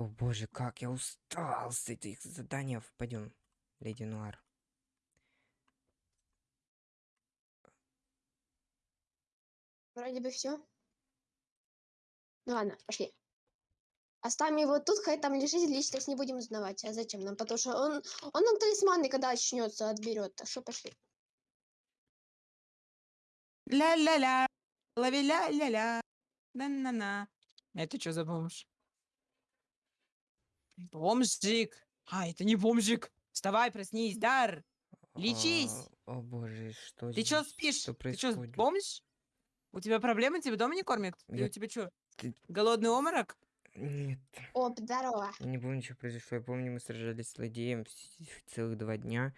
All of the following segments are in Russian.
О боже, как я устал с этих заданий. Пойдем, леди Нуар. Вроде бы все. Ну ладно, пошли. Оставим его тут, хай там лежит, личность не будем узнавать. А зачем нам? Потому что он, он нам талисманы, когда очнется, отберет. Так что пошли. Ля-ля-ля. Лави-ля-ля-ля. На-на-на. Это что за бомж? Бомжик. А, это не бомжик. Вставай, проснись, Дар. Лечись. А, О боже, что Ты здесь? спишь? Что Ты что, происходит? бомж? У тебя проблемы? Тебя дома не кормят? Я- у тебя что? Ты- Голодный оморок? Нет, Оп, здорово. я не помню, что произошло. Я помню, мы сражались с злодеем целых два дня.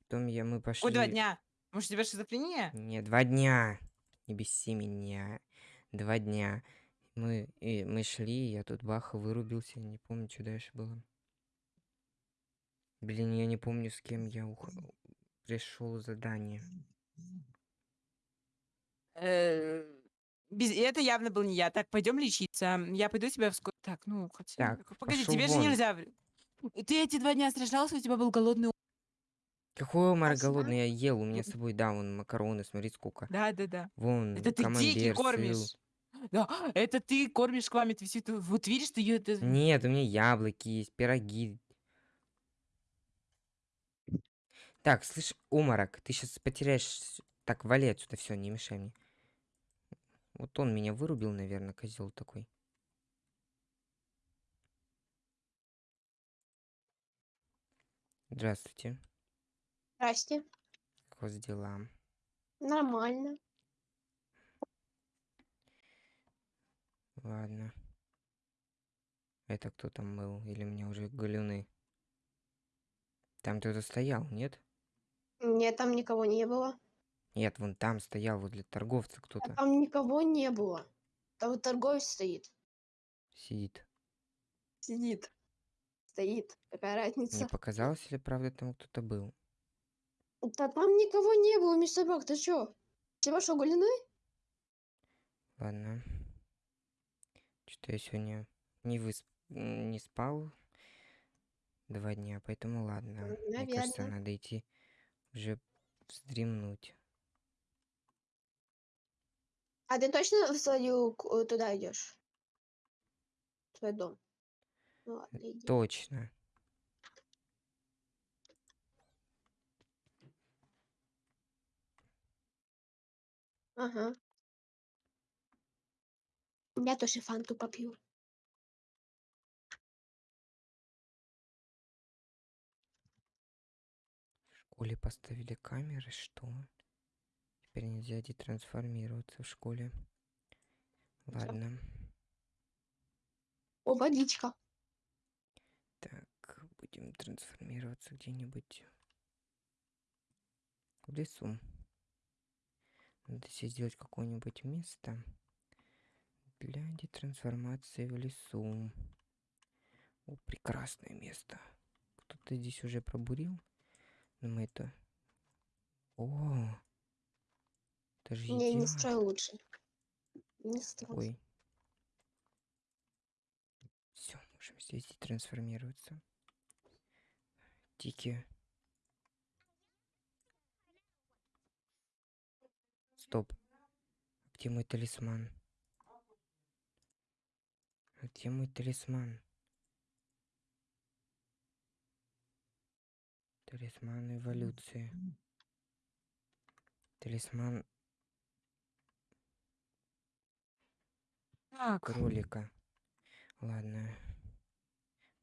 Потом я, мы пошли... Ой, два дня. Может, у тебя шизофрения? Не, два дня. Не беси меня. Два дня. Мы, и мы шли, я тут баха вырубился. Не помню, что дальше было. Блин, я не помню, с кем я ух... пришел задание. Э, без- Это явно был не я. Так, пойдем лечиться. Я пойду тебя вскоре. Так, ну, хотя... Так, Погоди, тебе же вон. нельзя. в- Ты эти два дня сражался, у тебя был голодный Какой Спасибо. голодный, я ел. У меня с собой, да, вон макароны, смотри, сколько. Да, да, да. Вон, Это ты дикий кормишь. Да, это ты кормишь квами ты всю эту- Вот видишь, ты ее... это- Нет, у меня яблоки есть, пироги. Так, слышь, Умарак, ты сейчас потеряешь... Так, вали отсюда, все, не мешай мне. Вот он меня вырубил, наверное, козел такой. Здравствуйте. Здрасте. Как у вас дела? Нормально. Ладно. Это кто там был? Или мне уже галюны? Там кто-то стоял, нет? Нет, там никого не было. Нет, вон там стоял, возле торговца А кто-то там никого не было. Там вот торговец стоит. сидит. Сидит. Стоит. Какая Мне разница? показалось, или правда там кто-то был? Да там никого не было, мистер Бак, ты чё? Тебя что, голеной? Ладно. Что-то я сегодня не высп... не спал два дня, поэтому ладно. Мне кажется, надо идти уже вздремнуть. А ты точно в свою туда идешь? В свой дом? Ну ладно, иди. Точно. Ага. Я тоже фанту попью. В школе поставили камеры, что? Теперь нельзя детрансформироваться в школе. Ладно. О, водичка. Так, будем трансформироваться где-нибудь в лесу. Надо себе сделать какое-нибудь место для детрансформации в лесу. О, прекрасное место. Кто-то здесь уже пробурил. Но мы это... О! Это же Не, не идеально. строй лучше. Не строй. Ой. Все, можем здесь трансформироваться. Тики. Стоп. Где мой талисман? Где мой талисман? Талисман эволюции. Талисман Так, кролика. Ладно.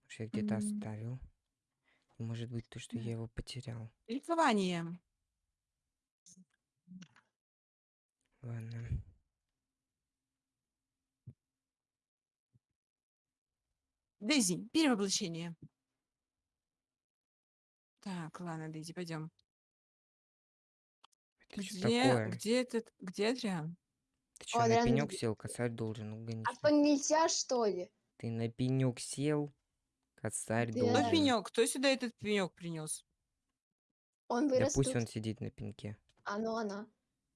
Может, я где-то М. оставил. Может быть, то, что я его потерял. ликование. Ладно. Дейзи, перевоплощение. Так, ладно, Дейзи, пойдем. Это Где, где этот, где Адриан? Ты что, на пенек где- сел? Косарь должен, гони. А что, нельзя, что ли? Ты на пенек сел? Косарь Да. Кто должен. пенек? Кто сюда этот пенек принес? Он Да вырос пусть тут. он сидит на пеньке. А ну она.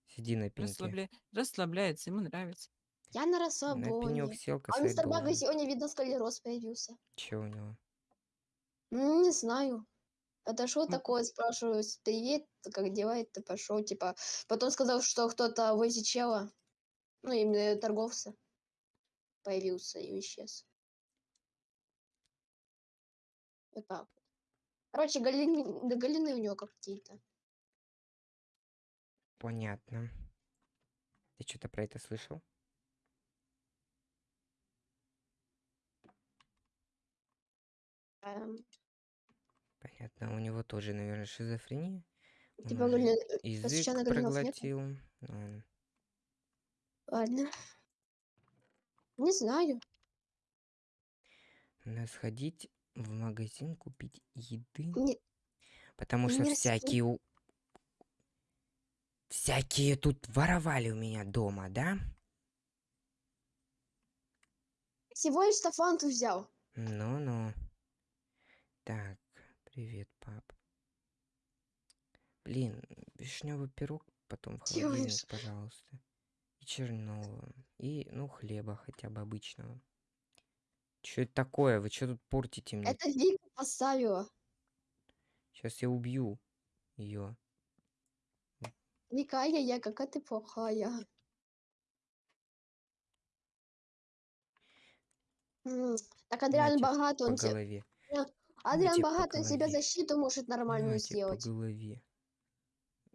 Сиди на пеньке. Расслабля... Расслабляется, ему нравится. Я на расслабоне. сел, А мистер Бага сегодня, видно, склероз появился. Че у него? Не знаю. Это что такое, спрашиваю, привет, как дела, ты пошел, типа. Потом сказал, что кто-то возле чела, ну, именно торговца, появился и исчез. Вот так. Короче, галины, галины у него какие-то. Понятно. Ты что-то про это слышал? Эм, Понятно. У него тоже, наверное, шизофрения. Он типа, галин- э, язык нет? проглотил. Ладно. Ладно. Не знаю. Надо сходить в магазин купить еды. Не, Потому что не всякие... у- Всякие тут воровали у меня дома, да? всего лишь Стафанту взял. Ну-ну. Так, привет, пап. Блин, вишневый пирог потом в Делаешь? холодильник, пожалуйста. И черного. И, ну, хлеба хотя бы обычного. Что это такое? Вы что тут портите мне? Это Вика поставила. Сейчас я убью ее. Вика, я, я, какая ты плохая. Так Адриан по он те- голове. Адриан Нате по богат, он себе голове. защиту может нормальную Нате по сделать. голове.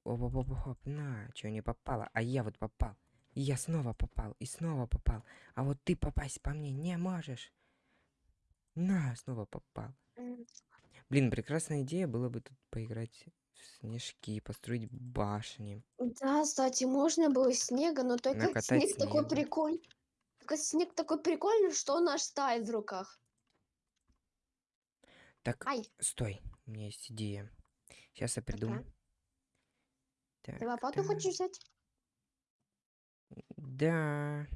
Оп-оп-оп-оп, на, что не попало, а я вот попал. И я снова попал, и снова попал. А вот ты попасть по мне не можешь. На, снова попал. Блин, прекрасная идея было бы тут поиграть в снежки, построить башни. Да, кстати, можно было снега, но только Накатать снег такой прикольный. Только снег такой прикольный, что он аж тает в руках. Так, Ай, стой, у меня есть идея. Сейчас я придумаю. Так, ты лопату так. хочешь взять? Да.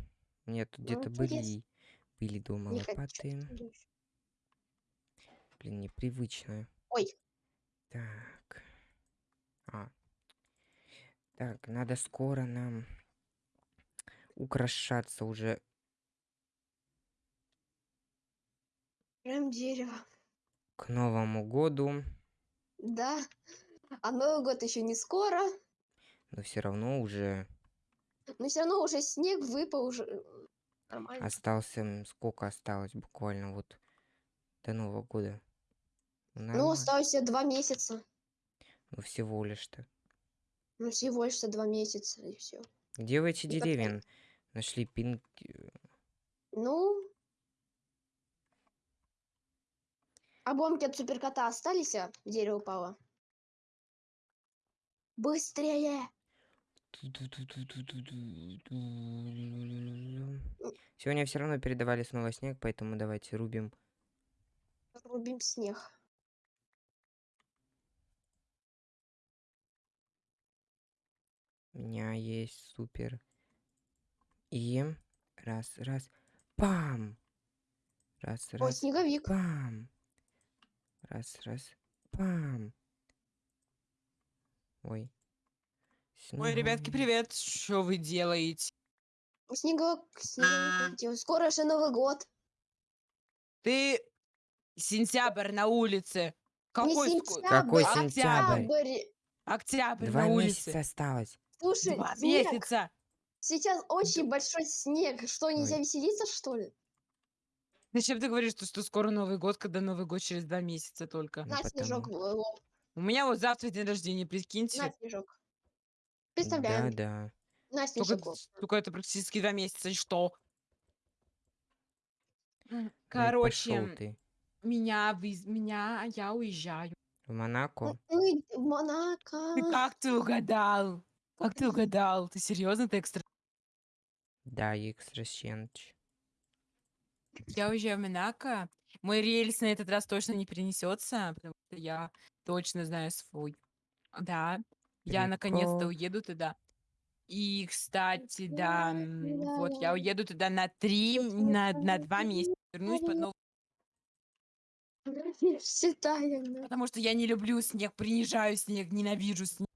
Нет, тут Ну, где-то были, были дома Не хочу, лопаты. ли. Блин, непривычно. Ой, Так. А. Так, надо скоро нам украшаться уже. прям дерево. К Новому году. Да. А Новый год еще не скоро. Но все равно уже Но все равно уже снег выпал уже. э, Нормально. остался... Сколько осталось буквально вот до Нового года? Ну, Ну, нормально. осталось два месяца. Ну, всего лишь-то. Ну, всего лишь два месяца, и все. Где вы эти И как деревья н- нашли? Пинг... э, Ну. Обломки от суперкота остались, а дерево упало. Быстрее! Сегодня все равно передавали снова снег, поэтому давайте рубим. Рубим снег. У меня есть супер. И раз, раз, пам! Раз, О, раз, снеговик. пам! Раз, раз, пам! Ой. Ой, ребятки, привет. Что вы делаете? Снеговик, снеговик. Скоро же Новый год. Ты сентябрь на улице. Какой не сентябрь, Какой а сентябрь? октябрь. Октябрь Два на месяца улице. осталось. Слушай, Два снег. месяца. Сейчас очень большой снег. Что, нельзя Ой. веселиться, что ли? Зачем ты говоришь, что, что скоро Новый год, когда Новый год через два месяца только? Ну, На снежок. потому- в лоб. У меня вот завтра день рождения, прикиньте. На снежок. Представляем. Да, да. На Только, снежок. в лоб. только это практически два месяца, и что? Ну Короче, ты. меня, вы- меня, я уезжаю. В Монако? Ну и в Монако. Ты как ты угадал? Как ты угадал? Ты серьезно, ты экстра? Да, экстрасенс. Я уезжаю в Монако. Мой рельс на этот раз точно не перенесется, потому что я точно знаю свой. Да, я наконец-то уеду туда. И, кстати, да, вот я уеду туда на три, на, на два месяца. Вернусь под Новый Считаем. Потому что я не люблю снег, принижаю снег, ненавижу снег.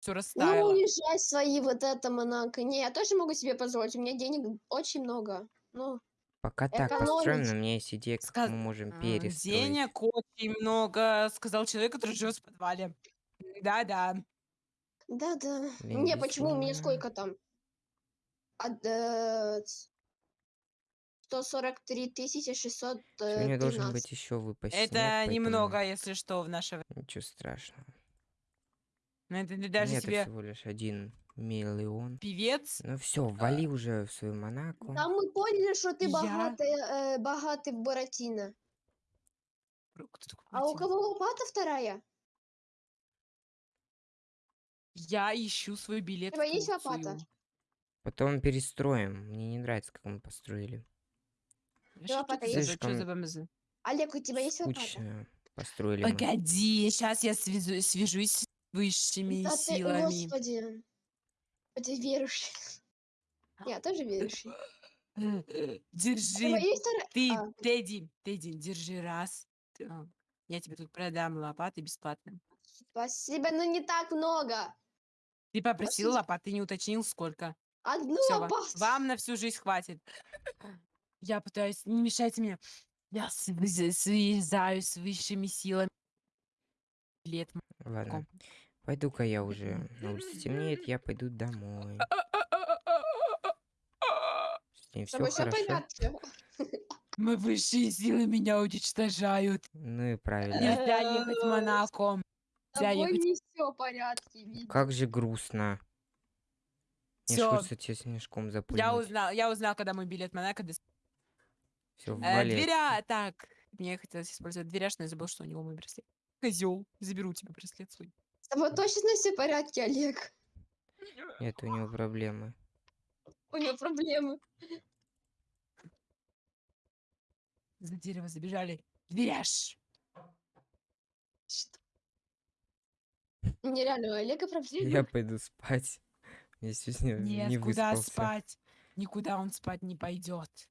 все Ну, растаяло. уезжай свои вот это Монако. Не, я тоже могу себе позволить. У меня денег очень много. Ну, Пока так построим, Экономить. но у меня есть идея, как Сказ- мы можем А, перестроить. Денег очень много, сказал человек, который живет в подвале. Да-да. да-да. Не, почему? У меня сколько там? От, э, ц- 143 тысячи 600 Сегодня должен быть еще выпасть снег, Это поэтому немного, если что, в наше время. Ничего страшного. Но это ты даже Нет, это себе всего лишь один миллион. певец. Ну все, вали уже в свою Монако. Да мы поняли, что ты Я- богатый, э, богатый Буратино. А у кого лопата вторая? Я ищу свой билет тебя в есть лопата? Потом перестроим. Мне не нравится, как мы построили. Вообще, лопата что есть? что Слишком за? Олег, у тебя есть лопата? Скучно построили мы. Погоди, сейчас я связу- свяжусь с высшими Да ты, силами. Господи. Ты верующий. Я тоже верующий. Держи. Ты, а. Тедди, Тедди, держи раз. Так, Я тебе тут продам лопаты бесплатно. Спасибо, но не так много. Ты попросил лопаты, не уточнил сколько. Одну лопату. вам на всю жизнь хватит. Я пытаюсь, не мешайте мне. Я связ- связаюсь с высшими силами. Лет. Ладно. Пойду-ка я уже. На улице темнеет, я пойду домой. С ней все хорошо. Мы высшие силы меня уничтожают. Ну и правильно. Нельзя ехать Нельзя тобой ехать. не все порядке, видно. Как же грустно. Мне хочется тебе снежком Я запульнуть. узнал, я узнал, когда мой билет Монако. дос- Все, Э, дверя, так. Мне хотелось использовать дверяж, но я забыл, что у него мой браслет. Козел, заберу у тебя браслет свой. С тобой точно все в порядке, Олег? Нет, у него проблемы. У него проблемы. За дерево забежали. Дверяж. Что? Нереально, у Олега проблемы. Я пойду спать. Я сегодня Нет, не куда выспался. спать? Никуда он спать не пойдет.